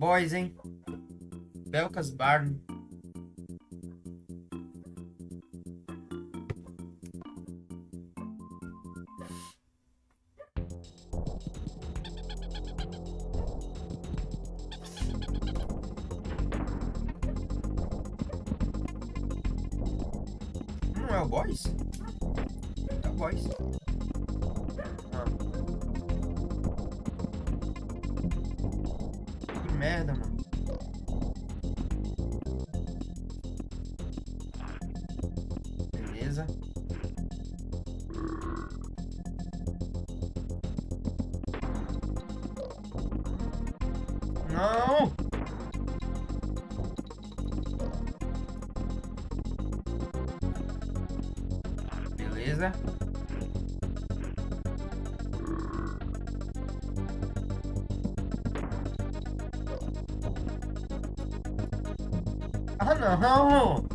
Boys, hein? Belkas Barn. Não é o Boys? É o Boys. Merda, mano. Beleza. Não! Beleza. Ah, não!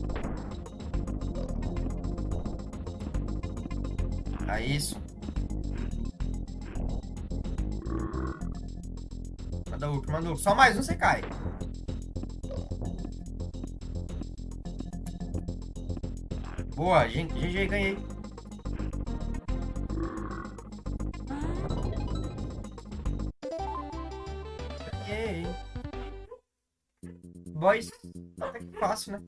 É isso. Manda outro, manda outro. Só mais um, você cai. Boa, GG, ganhei. Ganhei. Boys, até que fácil, né?